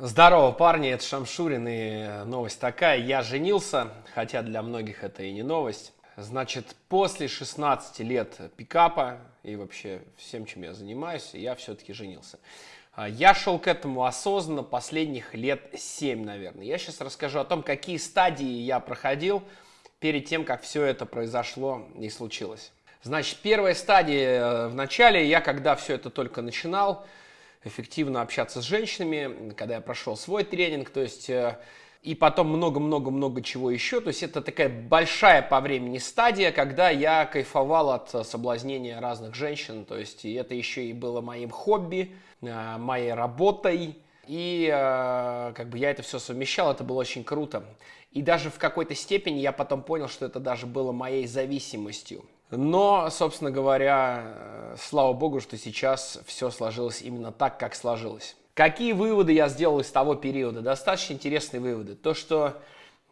Здорово, парни, это Шамшурин, и новость такая. Я женился, хотя для многих это и не новость. Значит, после 16 лет пикапа и вообще всем, чем я занимаюсь, я все-таки женился. А, я шел к этому осознанно последних лет 7, наверное. Я сейчас расскажу о том, какие стадии я проходил перед тем, как все это произошло и случилось. Значит, первая стадия э, в начале, я когда все это только начинал, эффективно общаться с женщинами, когда я прошел свой тренинг, то есть э, и потом много-много-много чего еще. То есть это такая большая по времени стадия, когда я кайфовал от соблазнения разных женщин. То есть это еще и было моим хобби, э, моей работой. И э, как бы я это все совмещал, это было очень круто. И даже в какой-то степени я потом понял, что это даже было моей зависимостью. Но, собственно говоря, э, слава богу, что сейчас все сложилось именно так, как сложилось. Какие выводы я сделал из того периода? Достаточно интересные выводы. То, что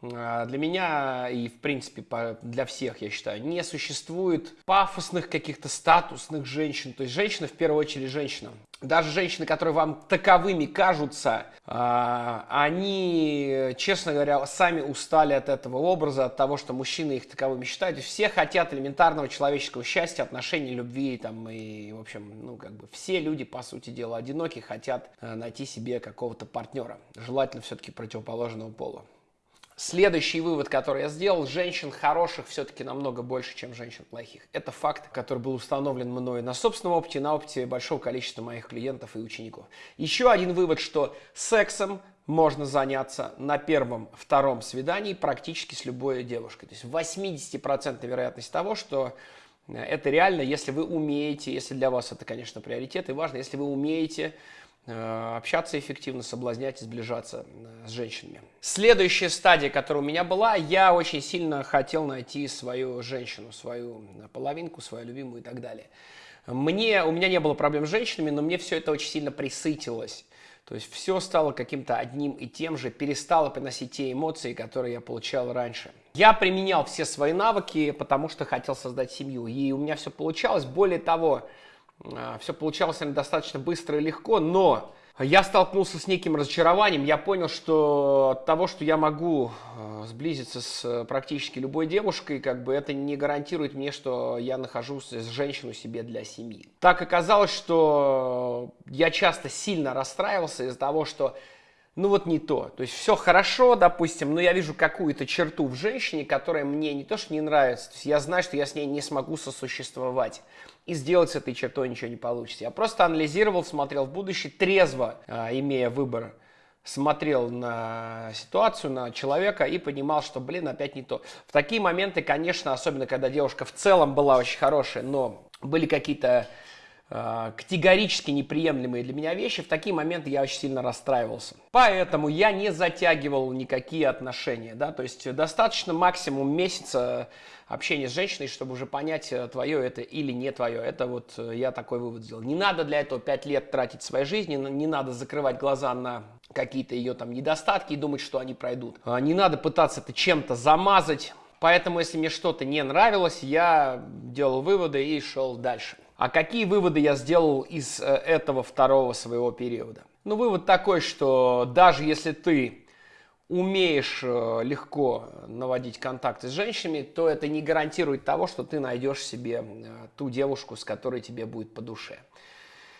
для меня и, в принципе, для всех, я считаю, не существует пафосных каких-то статусных женщин. То есть женщина, в первую очередь, женщина. Даже женщины, которые вам таковыми кажутся, а, они, честно говоря, сами устали от этого образа, от того, что мужчины их таковыми считают. Все хотят элементарного человеческого счастья, отношений, любви, там, и, в общем, ну, как бы все люди, по сути дела, одиноки, хотят э, найти себе какого-то партнера. Желательно все-таки противоположного пола. Следующий вывод, который я сделал, женщин хороших все-таки намного больше, чем женщин плохих. Это факт, который был установлен мной на собственном опыте, на опыте большого количества моих клиентов и учеников. Еще один вывод, что сексом можно заняться на первом, втором свидании практически с любой девушкой. То есть 80% вероятность того, что э, это реально, если вы умеете, если для вас это, конечно, приоритет и важно, если вы умеете общаться эффективно, соблазнять сближаться э, с женщинами. Следующая стадия, которая у меня была, я очень сильно хотел найти свою женщину, свою половинку, свою любимую и так далее. Мне, у меня не было проблем с женщинами, но мне все это очень сильно присытилось. То есть все стало каким-то одним и тем же, перестало приносить те эмоции, которые я получал раньше. Я применял все свои навыки, потому что хотел создать семью. И у меня все получалось. Более того, все получалось достаточно быстро и легко, но я столкнулся с неким разочарованием. Я понял, что от того, что я могу а, сблизиться с э, практически любой девушкой, как бы это не гарантирует мне, что я нахожусь с женщиной себе для семьи. Так оказалось, что я часто сильно расстраивался из-за того, что ну вот не то. То есть все хорошо, допустим, но я вижу какую-то черту в женщине, которая мне не то что не нравится, то есть я знаю, что я с ней не смогу сосуществовать. И сделать с этой чертой ничего не получится. Я просто анализировал, смотрел в будущее, трезво, э, имея выбор, смотрел на ситуацию, на человека и понимал, что, блин, опять не то. В такие моменты, конечно, особенно когда девушка в целом была очень хорошая, но были какие-то категорически неприемлемые для меня вещи, в такие моменты я очень сильно расстраивался. Поэтому я не затягивал никакие отношения, да, то есть достаточно максимум месяца общения с женщиной, чтобы уже понять, э, твое это или не твое. Это вот э, я такой вывод сделал. Не надо для этого 5 лет тратить своей жизни, не надо закрывать глаза на какие-то ее там недостатки и думать, что они пройдут. А не надо пытаться это чем-то замазать. Поэтому, если мне что-то не нравилось, я делал выводы и шел дальше. А какие выводы я сделал из э, этого второго своего периода? Ну, вывод такой, что даже если ты умеешь э, легко наводить контакты с женщинами, то это не гарантирует того, что ты найдешь себе э, ту девушку, с которой тебе будет по душе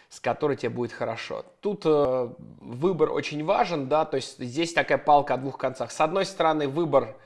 с которой тебе будет хорошо. Тут выбор очень важен, да, то есть здесь такая палка о двух концах. С одной стороны, выбор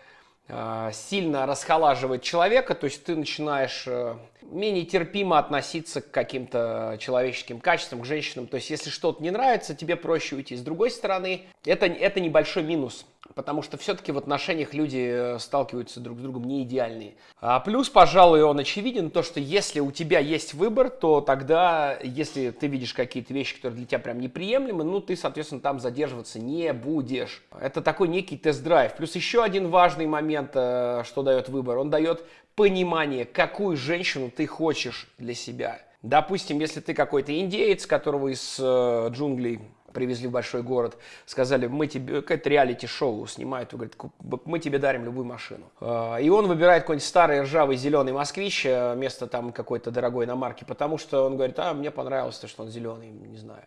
сильно расхолаживает человека, то есть ты начинаешь э, менее терпимо относиться к каким-то человеческим качествам, к женщинам. То есть, если что-то не нравится, тебе проще уйти. С другой стороны, это, это небольшой минус, потому что все-таки в отношениях люди э, сталкиваются друг с другом не идеальные. А плюс, пожалуй, он очевиден, то, что если у тебя есть выбор, то тогда, если ты видишь какие-то вещи, которые для тебя прям неприемлемы, ну, ты, соответственно, там задерживаться не будешь. Это такой некий тест-драйв. Плюс еще один важный момент, э, что дает выбор. Он дает понимание, какую женщину ты хочешь для себя. Допустим, если ты какой-то индеец, которого из э, джунглей привезли в большой город, сказали, мы тебе, какое-то реалити-шоу снимают, говорит, мы тебе дарим любую машину. Э, и он выбирает какой-нибудь старый ржавый зеленый москвич э, вместо там какой-то дорогой иномарки, потому что он говорит, а мне понравилось то, что он зеленый, не знаю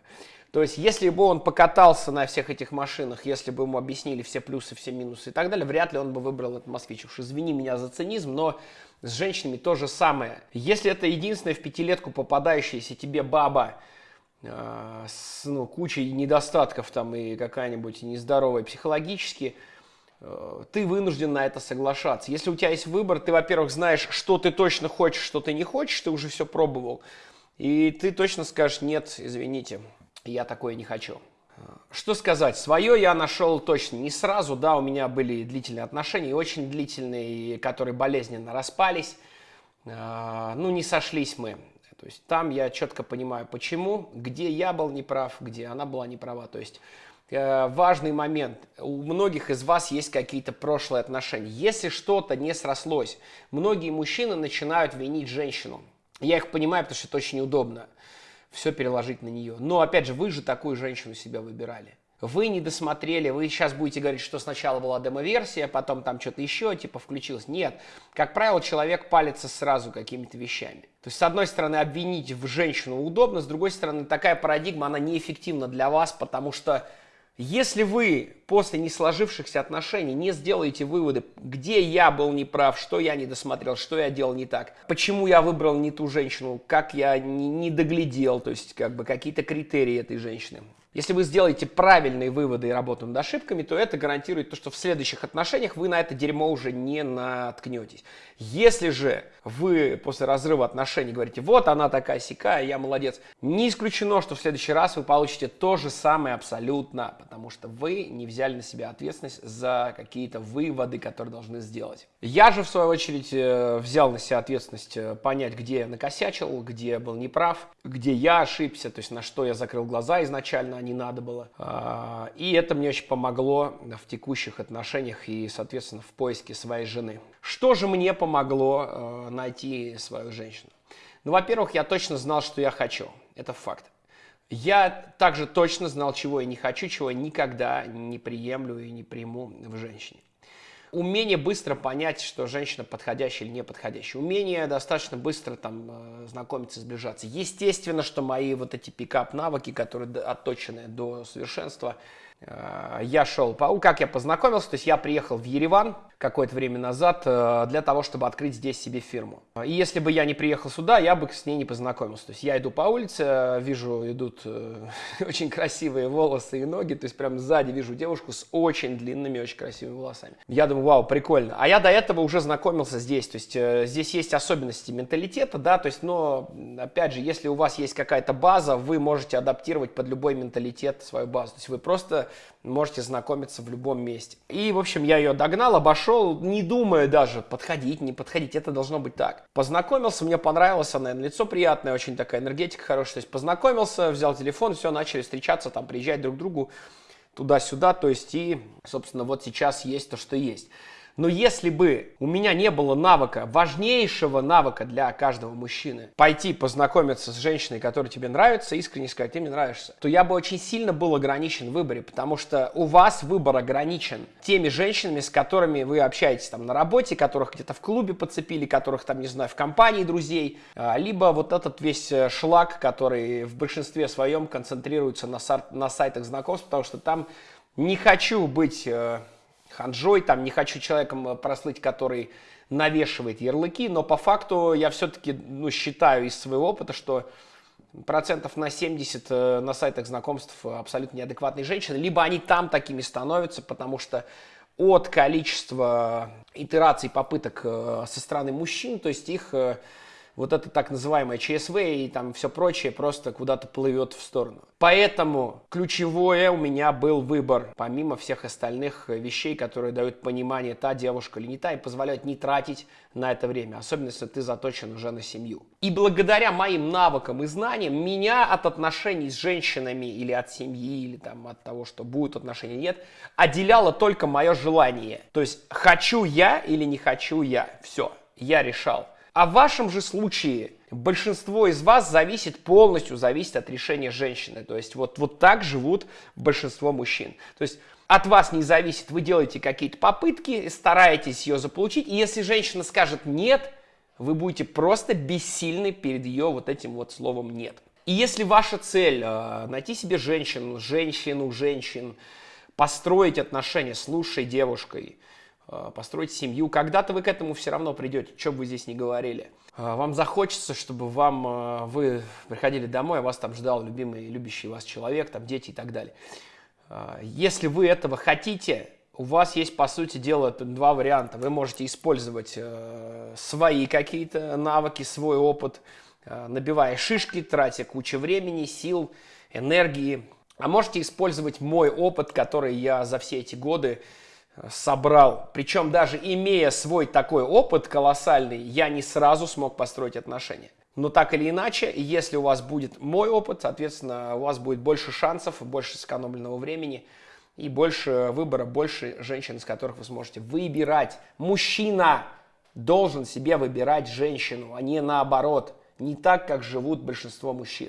То есть, если бы он покатался на всех этих машинах, если бы ему объяснили все плюсы, все минусы и так далее, вряд ли он бы выбрал этот москвич. Уж извини меня за цинизм, но с женщинами то же самое. Если это единственная в пятилетку попадающаяся тебе баба, э, с ну, кучей недостатков там и какая-нибудь нездоровая психологически, э, ты вынужден на это соглашаться. Если у тебя есть выбор, ты, во-первых, знаешь, что ты точно хочешь, что ты не хочешь, ты уже все пробовал, и ты точно скажешь, нет, извините, я такое не хочу. Что сказать, свое я нашел точно не сразу, да, у меня были длительные отношения, очень длительные, которые болезненно распались, а, ну, не сошлись мы. То есть там я четко понимаю, почему, где я был неправ, где она была неправа. То есть э, важный момент, у многих из вас есть какие-то прошлые отношения. Если что-то не срослось, многие мужчины начинают винить женщину. Я их понимаю, потому что это очень удобно все переложить на нее. Но, опять же, вы же такую женщину себя выбирали. Вы не досмотрели, вы сейчас будете говорить, что сначала была демо-версия, потом там что-то еще, типа, включилось. Нет. Как правило, человек палится сразу какими-то вещами. То есть, с одной стороны, обвинить в женщину удобно, с другой стороны, такая парадигма, она неэффективна для вас, потому что если вы после не сложившихся отношений не сделаете выводы, где я был неправ, что я не досмотрел, что я делал не так, почему я выбрал не ту женщину, как я не, не доглядел, то есть как бы какие-то критерии этой женщины, если вы сделаете правильные выводы и работу над ошибками, то это гарантирует то, что в следующих отношениях вы на это дерьмо уже не наткнетесь. Если же вы после разрыва отношений говорите, вот она такая сякая, я молодец, не исключено, что в следующий раз вы получите то же самое абсолютно, потому что вы не взяли на себя ответственность за какие-то выводы, которые должны сделать. Я же, в свою очередь, э, взял на себя ответственность э, понять, где я накосячил, где я был неправ, где я ошибся, то есть на что я закрыл глаза изначально, не надо было. А, и это мне очень помогло в текущих отношениях и, соответственно, в поиске своей жены. Что же мне помогло э, найти свою женщину? Ну, во-первых, я точно знал, что я хочу. Это факт. Я также точно знал, чего я не хочу, чего я никогда не приемлю и не приму в женщине умение быстро понять, что женщина подходящая или не подходящая. Умение достаточно быстро там э, знакомиться, сближаться. Естественно, что мои вот эти пикап-навыки, которые отточены до совершенства, Э, я шел по... Как я познакомился? То есть я приехал в Ереван какое-то время назад э, для того, чтобы открыть здесь себе фирму. И если бы я не приехал сюда, я бы с ней не познакомился. То есть я иду по улице, вижу, идут очень красивые волосы и ноги, то есть прям сзади вижу девушку с очень длинными, очень красивыми волосами. Я думаю, вау, прикольно. А я до этого уже знакомился здесь, то есть здесь есть особенности менталитета, да, то есть, но, опять же, если у вас есть какая-то база, вы можете адаптировать под любой менталитет свою базу. То есть вы просто можете знакомиться в любом месте. И, в общем, я ее догнал, обошел, не думая даже, подходить, не подходить, это должно быть так. Познакомился, мне понравилось, она лицо приятное, очень такая энергетика хорошая, то есть познакомился, взял телефон, все, начали встречаться, там, приезжать друг к другу туда-сюда, то есть и, собственно, вот сейчас есть то, что есть. Но если бы у меня не было навыка, важнейшего навыка для каждого мужчины, пойти познакомиться с женщиной, которая тебе нравится, искренне сказать, ты мне нравишься, то я бы очень сильно был ограничен в выборе, потому что у вас выбор ограничен теми женщинами, с которыми вы общаетесь там на работе, которых где-то в клубе подцепили, которых там, не знаю, в компании друзей, а, либо вот этот весь э, шлак, который в большинстве своем концентрируется на, на сайтах знакомств, потому что там не хочу быть э, ханжой, там не хочу человеком э, прослыть, который навешивает ярлыки, но по факту я все-таки ну, считаю из своего опыта, что процентов на 70 э, на сайтах знакомств абсолютно неадекватные женщины, либо они там такими становятся, потому что от количества итераций, попыток э, со стороны мужчин, то есть их вот это так называемое ЧСВ и там все прочее просто куда-то плывет в сторону. Поэтому ключевое у меня был выбор, помимо всех остальных вещей, которые дают понимание, та девушка или не та, и позволяют не тратить на это время, особенно если ты заточен уже на семью. И благодаря моим навыкам и знаниям меня от отношений с женщинами или от семьи, или там от того, что будут отношения, нет, отделяло только мое желание. То есть хочу я или не хочу я. Все, я решал. А в вашем же случае большинство из вас зависит полностью, зависит от решения женщины. То есть вот, вот так живут большинство мужчин. То есть от вас не зависит, вы делаете какие-то попытки, стараетесь ее заполучить, и если женщина скажет «нет», вы будете просто бессильны перед ее вот этим вот словом «нет». И если ваша цель э, найти себе женщину, женщину, женщин, построить отношения с лучшей девушкой, построить семью, когда-то вы к этому все равно придете, что бы вы здесь ни говорили. Э, вам захочется, чтобы вам, э, вы приходили домой, а вас там ждал любимый, любящий вас человек, там дети и так далее. Э, если вы этого хотите, у вас есть, по сути дела, два варианта. Вы можете использовать э, свои какие-то навыки, свой опыт, э, набивая шишки, тратя кучу времени, сил, энергии. А можете использовать мой опыт, который я за все эти годы э, собрал. Причем даже имея свой такой опыт колоссальный, я не сразу смог построить отношения. Но так или иначе, если у вас будет мой опыт, соответственно, у вас будет больше шансов, больше сэкономленного времени – и больше выбора, больше женщин, из которых вы сможете выбирать. Мужчина должен себе выбирать женщину, а не наоборот. Не так, как живут большинство мужчин.